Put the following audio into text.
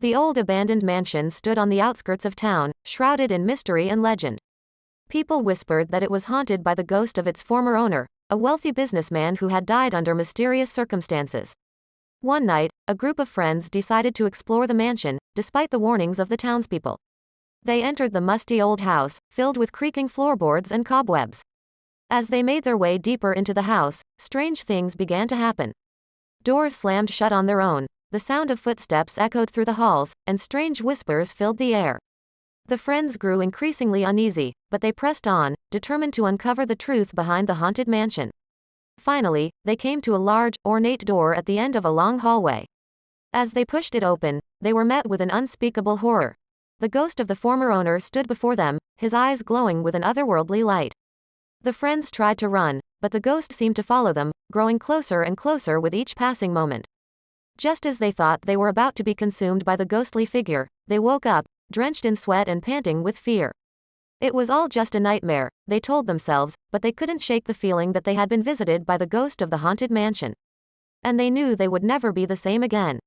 The old abandoned mansion stood on the outskirts of town, shrouded in mystery and legend. People whispered that it was haunted by the ghost of its former owner, a wealthy businessman who had died under mysterious circumstances. One night, a group of friends decided to explore the mansion, despite the warnings of the townspeople. They entered the musty old house, filled with creaking floorboards and cobwebs. As they made their way deeper into the house, strange things began to happen. Doors slammed shut on their own, the sound of footsteps echoed through the halls, and strange whispers filled the air. The friends grew increasingly uneasy, but they pressed on, determined to uncover the truth behind the haunted mansion. Finally, they came to a large, ornate door at the end of a long hallway. As they pushed it open, they were met with an unspeakable horror. The ghost of the former owner stood before them, his eyes glowing with an otherworldly light. The friends tried to run, but the ghost seemed to follow them, growing closer and closer with each passing moment. Just as they thought they were about to be consumed by the ghostly figure, they woke up, drenched in sweat and panting with fear. It was all just a nightmare, they told themselves, but they couldn't shake the feeling that they had been visited by the ghost of the haunted mansion. And they knew they would never be the same again.